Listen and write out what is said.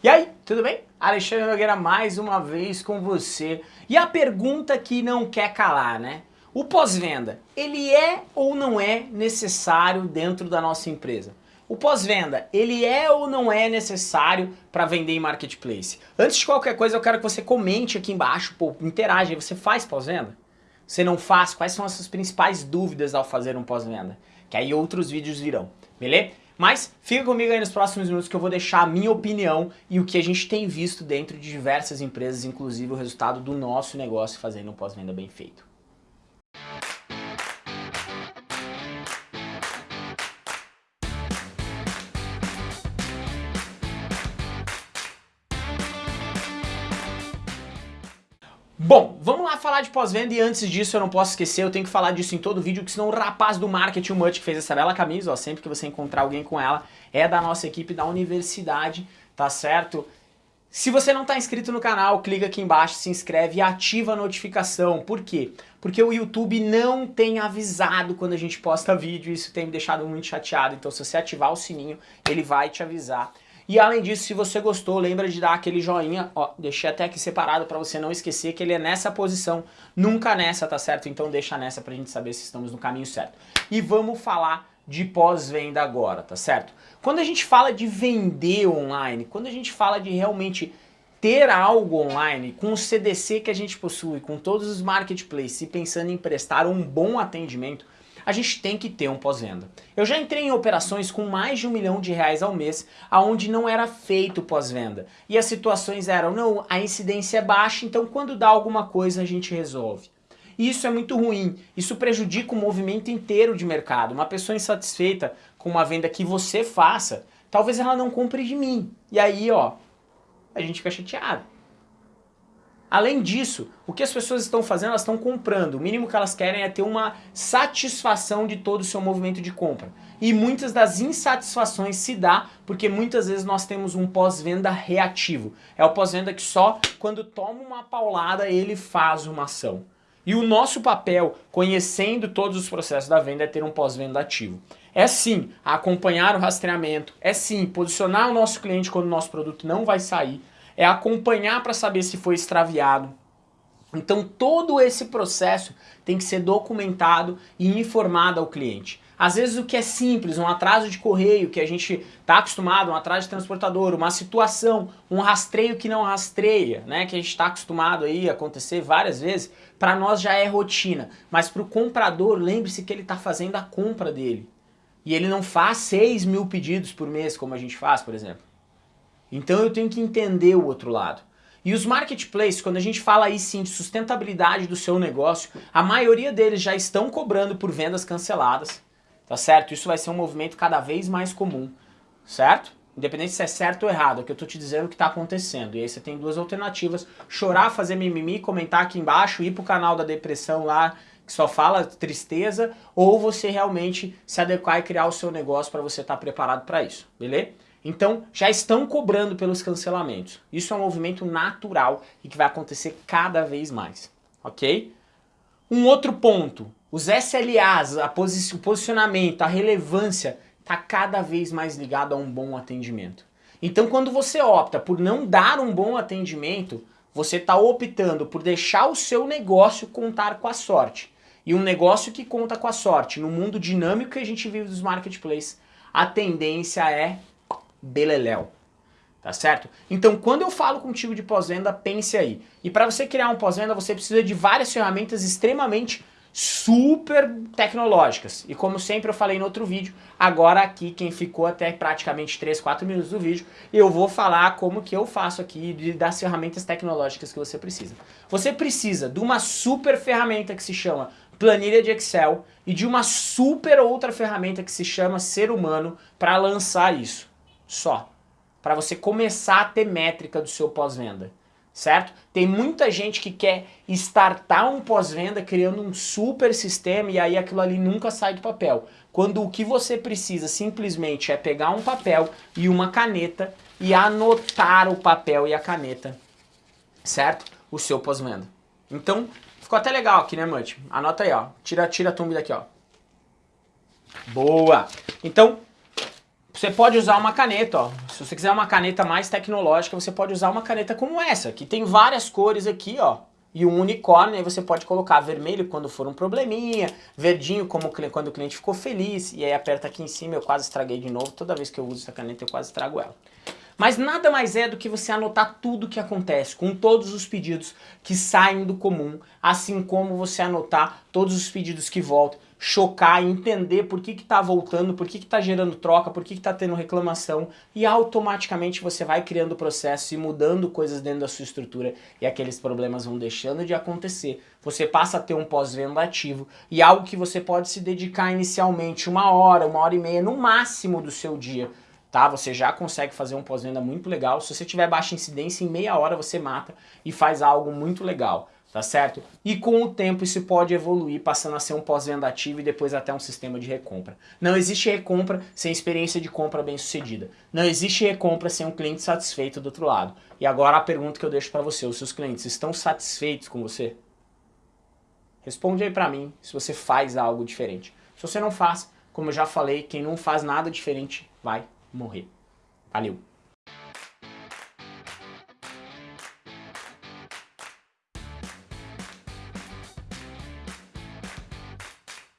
E aí, tudo bem? Alexandre Nogueira mais uma vez com você. E a pergunta que não quer calar, né? O pós-venda, ele é ou não é necessário dentro da nossa empresa? O pós-venda, ele é ou não é necessário para vender em marketplace? Antes de qualquer coisa, eu quero que você comente aqui embaixo, pô, interage, você faz pós-venda? Você não faz? Quais são as suas principais dúvidas ao fazer um pós-venda? Que aí outros vídeos virão, beleza? Mas fica comigo aí nos próximos minutos que eu vou deixar a minha opinião e o que a gente tem visto dentro de diversas empresas, inclusive o resultado do nosso negócio fazendo um pós-venda bem feito. Bom, vamos lá falar de pós-venda e antes disso eu não posso esquecer, eu tenho que falar disso em todo vídeo, que senão o rapaz do marketing, o que fez essa bela camisa, ó, sempre que você encontrar alguém com ela, é da nossa equipe da universidade, tá certo? Se você não está inscrito no canal, clica aqui embaixo, se inscreve e ativa a notificação. Por quê? Porque o YouTube não tem avisado quando a gente posta vídeo, isso tem me deixado muito chateado, então se você ativar o sininho, ele vai te avisar. E além disso, se você gostou, lembra de dar aquele joinha, ó, deixei até aqui separado para você não esquecer que ele é nessa posição, nunca nessa, tá certo? Então deixa nessa pra gente saber se estamos no caminho certo. E vamos falar de pós-venda agora, tá certo? Quando a gente fala de vender online, quando a gente fala de realmente ter algo online, com o CDC que a gente possui, com todos os marketplaces e pensando em prestar um bom atendimento, a gente tem que ter um pós-venda. Eu já entrei em operações com mais de um milhão de reais ao mês, aonde não era feito pós-venda. E as situações eram, não, a incidência é baixa, então quando dá alguma coisa a gente resolve. E isso é muito ruim, isso prejudica o movimento inteiro de mercado. Uma pessoa insatisfeita com uma venda que você faça, talvez ela não compre de mim. E aí, ó, a gente fica chateado. Além disso, o que as pessoas estão fazendo, elas estão comprando. O mínimo que elas querem é ter uma satisfação de todo o seu movimento de compra. E muitas das insatisfações se dá porque muitas vezes nós temos um pós-venda reativo. É o pós-venda que só quando toma uma paulada ele faz uma ação. E o nosso papel, conhecendo todos os processos da venda, é ter um pós-venda ativo. É sim acompanhar o rastreamento, é sim posicionar o nosso cliente quando o nosso produto não vai sair, é acompanhar para saber se foi extraviado. Então todo esse processo tem que ser documentado e informado ao cliente. Às vezes o que é simples, um atraso de correio que a gente está acostumado, um atraso de transportador, uma situação, um rastreio que não rastreia, né, que a gente está acostumado aí a acontecer várias vezes, para nós já é rotina. Mas para o comprador, lembre-se que ele está fazendo a compra dele. E ele não faz 6 mil pedidos por mês como a gente faz, por exemplo. Então eu tenho que entender o outro lado. E os marketplaces, quando a gente fala aí sim de sustentabilidade do seu negócio, a maioria deles já estão cobrando por vendas canceladas, tá certo? Isso vai ser um movimento cada vez mais comum, certo? Independente se é certo ou errado, é que eu tô te dizendo o que tá acontecendo. E aí você tem duas alternativas, chorar, fazer mimimi, comentar aqui embaixo, ir pro canal da depressão lá, que só fala tristeza, ou você realmente se adequar e criar o seu negócio para você estar tá preparado para isso, beleza? Então, já estão cobrando pelos cancelamentos. Isso é um movimento natural e que vai acontecer cada vez mais, ok? Um outro ponto, os SLAs, posi o posicionamento, a relevância, está cada vez mais ligado a um bom atendimento. Então, quando você opta por não dar um bom atendimento, você está optando por deixar o seu negócio contar com a sorte. E um negócio que conta com a sorte, no mundo dinâmico que a gente vive dos marketplaces, a tendência é beleléu. Tá certo? Então, quando eu falo contigo de pós-venda, pense aí. E para você criar um pós-venda, você precisa de várias ferramentas extremamente super tecnológicas. E como sempre eu falei no outro vídeo, agora aqui quem ficou até praticamente 3, 4 minutos do vídeo, eu vou falar como que eu faço aqui das ferramentas tecnológicas que você precisa. Você precisa de uma super ferramenta que se chama planilha de Excel e de uma super outra ferramenta que se chama Ser Humano para lançar isso só. Para você começar a ter métrica do seu pós-venda. Certo? Tem muita gente que quer startar um pós-venda criando um super sistema e aí aquilo ali nunca sai do papel. Quando o que você precisa simplesmente é pegar um papel e uma caneta e anotar o papel e a caneta, certo? O seu pós-venda. Então, ficou até legal aqui, né, Mante? Anota aí, ó. Tira, tira a tumba daqui, ó. Boa! Então, Você pode usar uma caneta, ó. Se você quiser uma caneta mais tecnológica, você pode usar uma caneta como essa, que tem várias cores aqui, ó. E um unicórnio, aí você pode colocar vermelho quando for um probleminha, verdinho como quando o cliente ficou feliz, e aí aperta aqui em cima, eu quase estraguei de novo, toda vez que eu uso essa caneta eu quase estrago ela. Mas nada mais é do que você anotar tudo o que acontece, com todos os pedidos que saem do comum, assim como você anotar todos os pedidos que voltam, chocar, entender por que está voltando, por que está gerando troca, por que está tendo reclamação e automaticamente você vai criando processos e mudando coisas dentro da sua estrutura e aqueles problemas vão deixando de acontecer. Você passa a ter um pós-venda ativo e algo que você pode se dedicar inicialmente uma hora, uma hora e meia no máximo do seu dia tá? Você já consegue fazer um pós-venda muito legal. Se você tiver baixa incidência, em meia hora você mata e faz algo muito legal tá certo? E com o tempo isso pode evoluir, passando a ser um pós-venda ativo e depois até um sistema de recompra. Não existe recompra sem experiência de compra bem sucedida. Não existe recompra sem um cliente satisfeito do outro lado. E agora a pergunta que eu deixo para você, os seus clientes estão satisfeitos com você? Responde aí para mim se você faz algo diferente. Se você não faz, como eu já falei, quem não faz nada diferente vai morrer. Valeu!